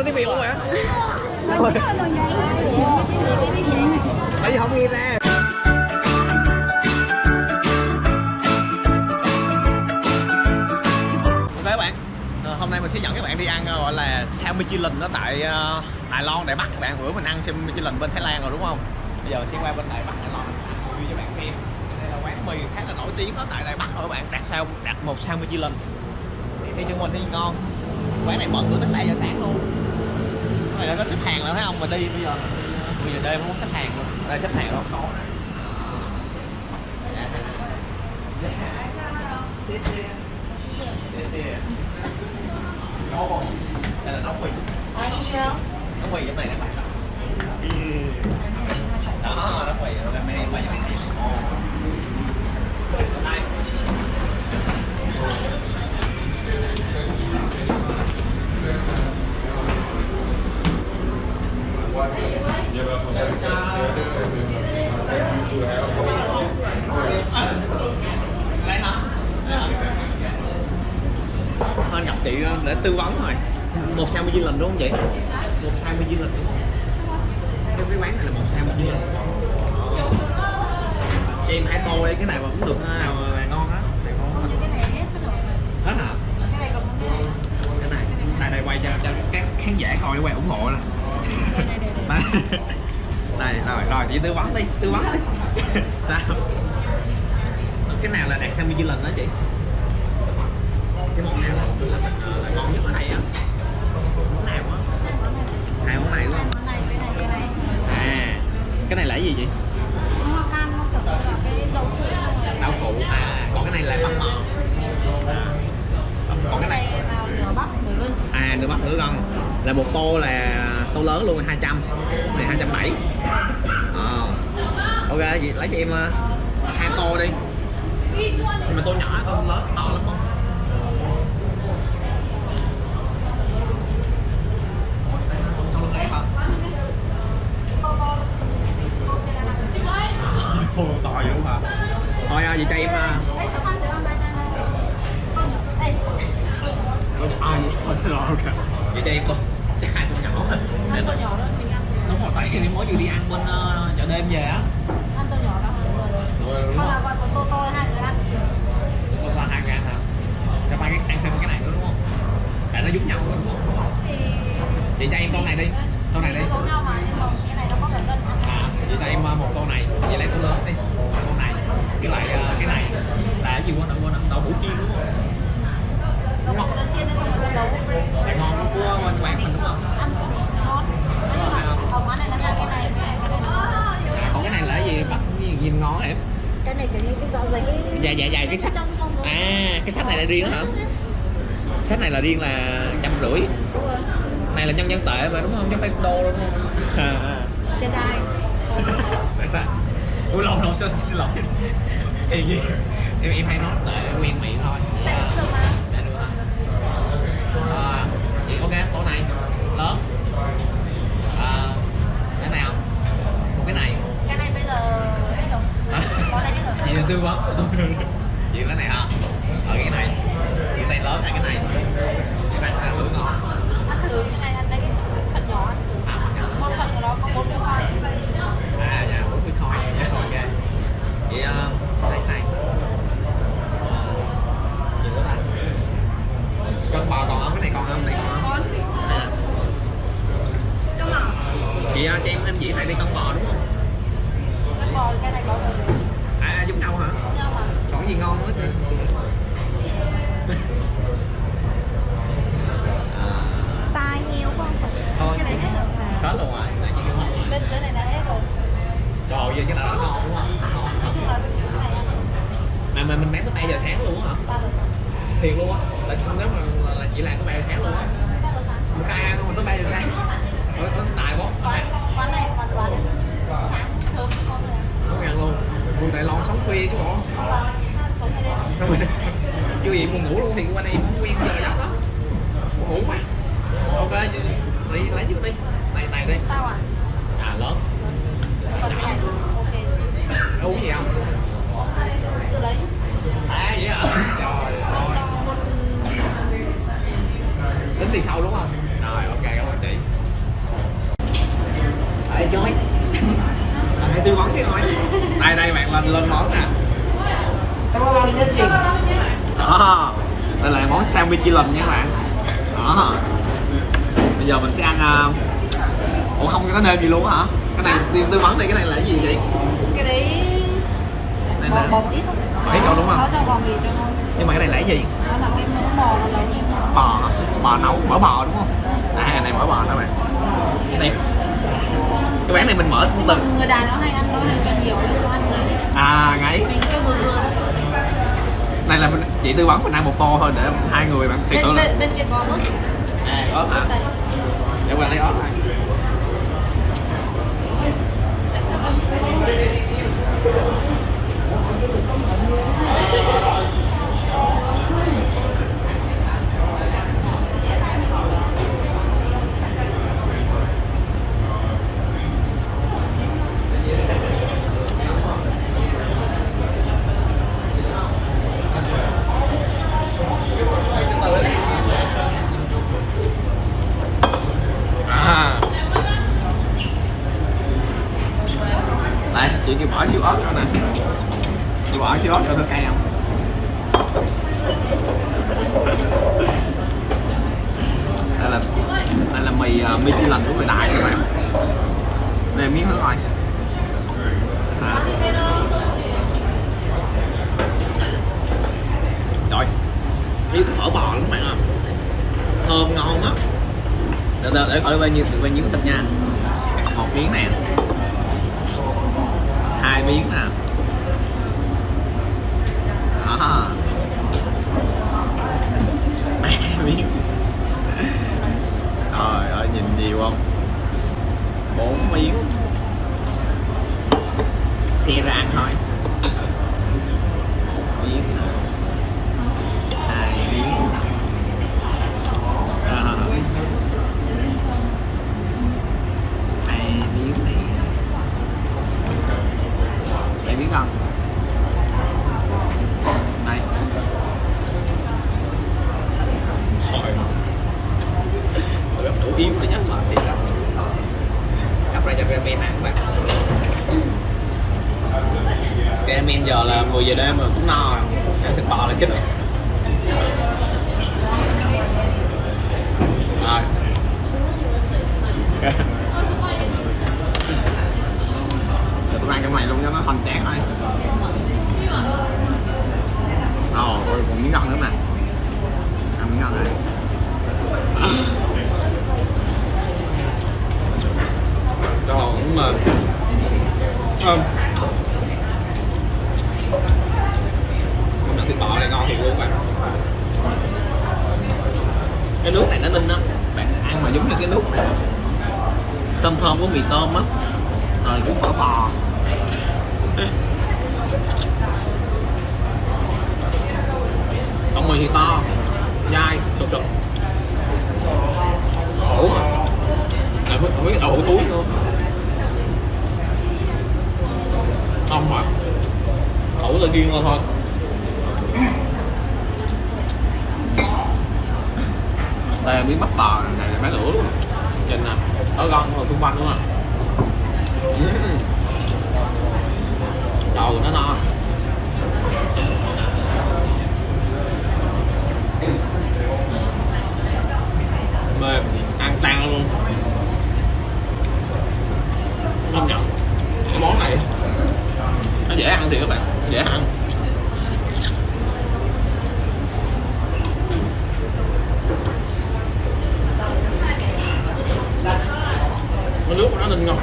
nói tiếng việt không hả tại vì không nghe ra. Ok các bạn Ờ, hôm nay mình sẽ dẫn các bạn đi ăn ờ, gọi là sao Michelin đó tại ờ, Đài Loan Đài Bắc. Các bạn bữa mình ăn sao Michelin bên Thái Lan rồi đúng không? Bây giờ mình sẽ qua bên Đài Bắc Đài Loan. Review cho bạn xem. Đây là quán mì khá là nổi tiếng đó tại Đài Bắc rồi các bạn. Đặt sao đặt một sao Michelin. Thì theo chân mình thấy ngon. Quán này mở cửa tới 7 giờ sáng luôn này có xếp hàng rồi thấy không? Mình đi bây giờ. 10 giờ đêm không có xếp hàng luôn. Đây xếp hàng đâu? Có. Đây là nóng mì Nóng mì trong này các bạn Đó, nóng mì rồi mê phải cho bạn xem Ồ. Đây. Đây hả? Thôi gặp chị để tư vấn thôi một sao nhiêu lần đúng không vậy? Một sao nhiêu lần đúng. Không cái cái quán này là một sao nhiêu lần cho em hai tô đi cái này mà cũng được nào mà ngon á. Này ngon hết hả? Cái này này này quay cho cho các khán giả coi quay ủng hộ nè. Đây đây rồi rồi chị tư vấn đi tư vấn đi. Sao? Cái nào là đạt sao bao nhiêu lần đó chị? Cái món nào là, là, là ngon nhất ở đây á món nào á hai món này đúng không à cái này là cái gì vậy đậu phụ à còn cái này là bắp mò à, còn cái này à nửa bắp nửa gân là một tô là tô lớn luôn 200 này 270 à. Ờ. ok, vậy lấy cho em ờ, hai tô đi. Nhưng mà tô nhỏ, tô lớn, to lắm. Nó giống nhau rồi đúng không? Chị cho em tô này đi. Tô này đi. À, vậy cho em ờ, một tô này. Vậy lấy tô lớn đi. Tô này. Cái lại ờ, cái này là cái gì quên quên đậu hũ chiên đúng không? Là ngon của bên quán mình đúng không? À, còn cái này là cái gì? Bắt gì nhìn ngon hả em? cái này kiểu như cái dạ Dạ dạ cái sách. không À cái sách này là riêng hả? Sách này là riêng là trăm rưỡi. Này là nhân dân tệ mà đúng không? Chứ phải đô đúng không? À. tiền đài Ủa lâu lâu xin lỗi? Em, em, em hay nói để quen miệng thôi. À, được hả? À, vậy ok tô này lớn. À, cái nào một cái này. Cái này bây giờ hết rồi. Này hết là tư vấn vậy cái này hả? Ở cái này này lớn hay cái này cái này ăn lưỡi ngon ăn thử cái này ăn cái phần nhỏ ăn thử. À một phần của nó có bốn mươi khoai à dạ bốn mươi khoi dạ ok. Vậy uh, lấy cái này. Ờ, gì nữa ta cân bò còn không? Cái này còn không? Này còn không? À. chị uh, cho em thêm dĩa này đi cân bò đúng không phê chứ bộ chưa gì buồn ngủ luôn thì qua đây quen giờ giấc đó buồn ngủ quá. Ok đi lấy trước đi. Này này đi. À à lớn. Uống gì không? Lấy à vậy hả? Trời ơi. Tính tiền sau đúng không? Rồi ok cảm ơn chị. Đấy, cho đây tư vấn cái thôi đây đây bạn lên lên món nè. Sao lên nhất trình đó đây là món sandwich chi lình nha các bạn. Đó. Bây giờ mình sẽ ăn uh... ủa không có nêm gì luôn hả? Cái này tư, tư vấn đi cái này là cái gì chị? Cái đấy này là bò ít thôi ít đúng không? Cho bò cho không? Nhưng mà cái này là cái gì? Đó là cái món bò nó là bò bò nấu mỡ bò đúng không? À này mỡ bò đó bạn. Cái này cái bán này mình mở từ Người đàn nó hay ăn nó hay cho nhiều nó ăn mấy. À ngay. Mình cái vừa vừa này là mình, chị tư vấn mình ăn một tô thôi để hai người bạn thiệt sự là bên, kia có ớt à có. Hả để qua lấy ớt này à đây chị kêu bỏ xíu ớt cho nè chị bỏ xíu ớt cho tôi cay không đây là đây là mì uh, lành của người đại các bạn. Đây miếng nữa rồi à. rồi miếng phở bò lắm các bạn ạ. Thơm ngon lắm. Để để để coi bao nhiêu bao nhiêu thịt nha. Một miếng nè. Hai miếng nè. Đó ba miếng trời ơi nhìn nhiều không bốn miếng xe ra ăn thôi một miếng nè hai miếng Đó. hai miếng này Em biết không? Đây Hỏi Rất đủ yếu để nhắc lại thì là Cặp ra cho ramen ăn các bạn Ramen giờ là 10 giờ đêm rồi cũng no rồi. Thịt bò là chết rồi. Rồi tôi ăn cho mày luôn cho nó hoành tráng thôi Ồ, còn miếng ngon nữa mà. Ăn miếng ngon này cho cũng mà Thơm thịt bò này ngon thiệt luôn bạn. Cái nước này nó ninh lắm. Bạn ăn mà giống như cái nước thơm thơm của mì tôm á. Rồi cũng phở bò. Còn mì thì to. Dai sụp sụp khổ mà lại không biết đậu túi luôn không mà. Khổ là riêng thôi thôi đây là miếng bắp bò này là bán lửa luôn. Trên nè ở gòn rồi xung quanh đúng không đầu nó no. Mềm ăn tan luôn. Công nhận cái món này nó dễ ăn thì các bạn dễ ăn cái nó nên ngọt?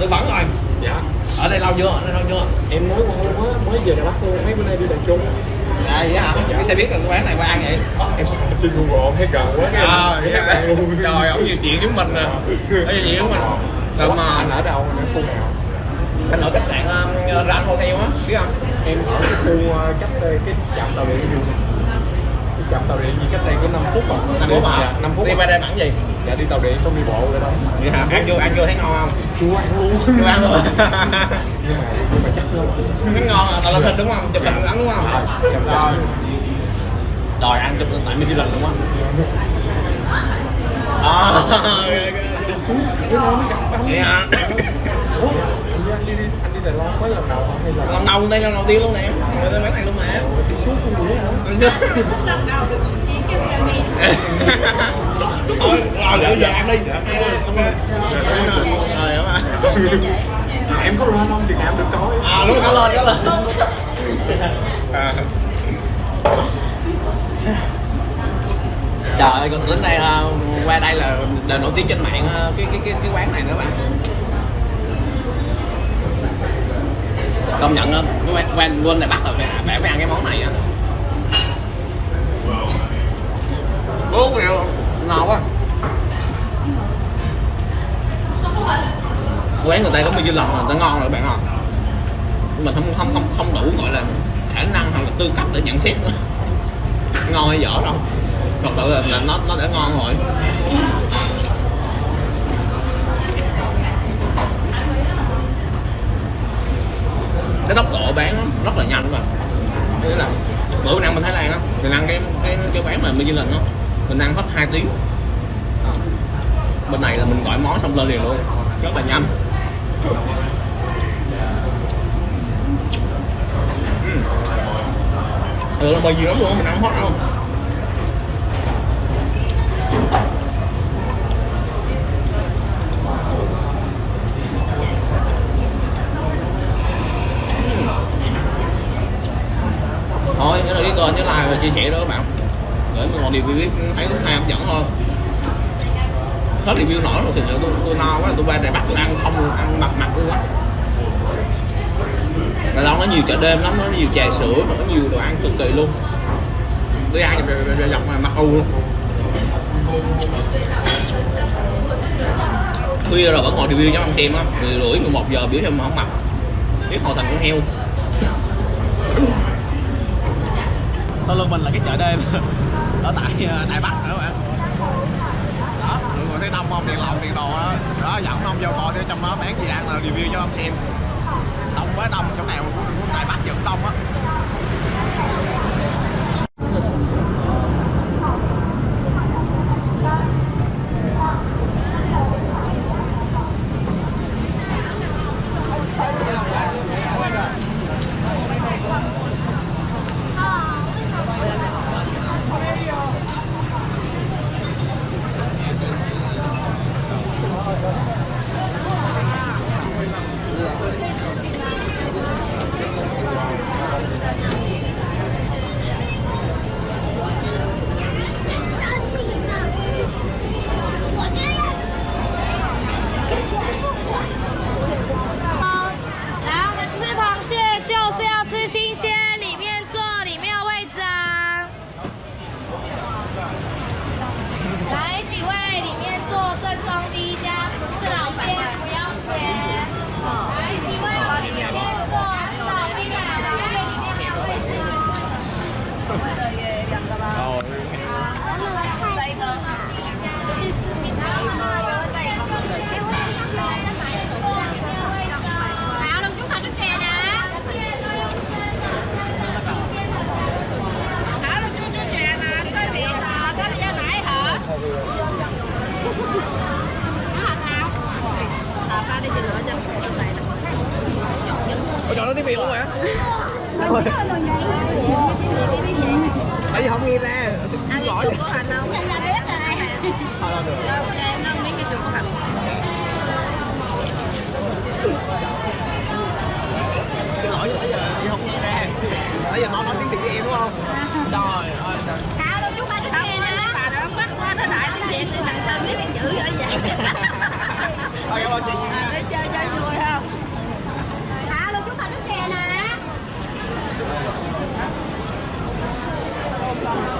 Tôi bắn rồi Dạ, Ở đây lâu chưa? Ở đây lâu chưa? em mới mới mới về Đà Bắc luôn, mấy bữa nay đi Đà Trung À vậy hả? Cái xe biết là cái quán này qua ăn vậy? Em search trên Google thấy gần quá cái À, em luôn Trời, ông nhiều chuyện với mình nè Có nhiều chuyện với mình Ủa, mà anh ở đâu, anh ở khu nào? anh ở khách sạn um, Grand Hotel á, biết không? Em ở cái khu uh, cách uh, cái trạm tàu điện du Cái chậm tàu điện gì cách đây có 5 phút à? Năm Đi- phút hả dạ, 5 phút đi à. qua đây bản gì? Dạ đi tàu điện xong đi bộ rồi đó. Vậy hả ăn vô ăn vô thấy ngon không? Chưa ăn luôn. Chưa ăn rồi. Nhưng mà nhưng mà chắc lắm thấy ngon à? Tao lên hình đúng không? Chụp hình ăn đúng không? Dạ rồi đòi ăn chụp tại mình đi lần đúng không? À Đi xuống Cái đó mới gặp anh vậy hả Ủa, anh đi đi anh đi Đài Loan có lần đầu hay là lần đầu đây lần đầu tiên luôn nè người ta bán này luôn mà đi xuống con đũa hả? ăn chưa thôi rồi bây giờ ăn đi rồi em có lên không Việt Nam được coi à đúng có lên có lên trời ơi còn đến đây không qua đây là đều nổi tiếng trên mạng ờ, cái cái cái cái quán này nữa bạn. Công nhận ờ, á cái quán quán luôn này bắt rồi phải phải phải ăn cái món này á bốn triệu ngọt quá. Quán người ta có bao nhiêu lần là người ta ngon rồi bạn không mình không không không không đủ gọi là khả năng hoặc là tư cách để nhận xét nữa. Ngon hay dở đâu thật sự là, là nó nó đã ngon rồi. Cái tốc độ bán nó rất là nhanh mà. Nghĩa là bữa mình ăn bên Thái Lan á mình ăn cái cái cái quán mà Michelin á mình ăn hết 2 tiếng. Bên này là mình gọi món xong lên liền luôn. Rất là nhanh. Ừ. ừ là mì lắm luôn mình ăn hết không thôi nhớ là cái kênh nhớ like và chia sẻ đó các bạn để một review thấy hay hấp dẫn hơn. hết review nổi rồi thì tôi, tôi no quá tôi qua đài bắt tôi ăn không luôn ăn mặt mặt luôn á. Đài Loan nó nhiều chợ đêm lắm nó nhiều trà sữa nó có nhiều đồ ăn cực kỳ luôn. Tôi ăn dọc dọc mà mặt u luôn khuya rồi vẫn ngồi review cho ăn thêm á mười rưỡi 11 giờ biểu cho mà không mặc biết hồi thành con heo sau lưng mình là cái chợ đêm? Ở tại ờ, Đài Bắc nữa bạn? Đó. Ừ, Mọi người thấy đông không? Đèn lồng đèn đồ đó. Đó dẫn ông vô coi trong đó bán gì ăn là review cho ông xem. Đông quá đông, chỗ nào cũng Đài Bắc vẫn đông á. rồi Tại vì không nghe ra Ăn à, cái chuột của hành không? Sao biết là ai hả? Em không biết cái chuột của hành Cái lỗi bây giờ không nghe ra. Bây giờ mau nói tiếng Việt với đúng không? Trời ơi. Sao đâu chú ba đứa nghe Bà đã bắt qua nó lại tiếng Việt Thằng tên biết tiếng chữ rồi vậy. Thôi cảm ơn Để ờ, chơi chơi vui 好。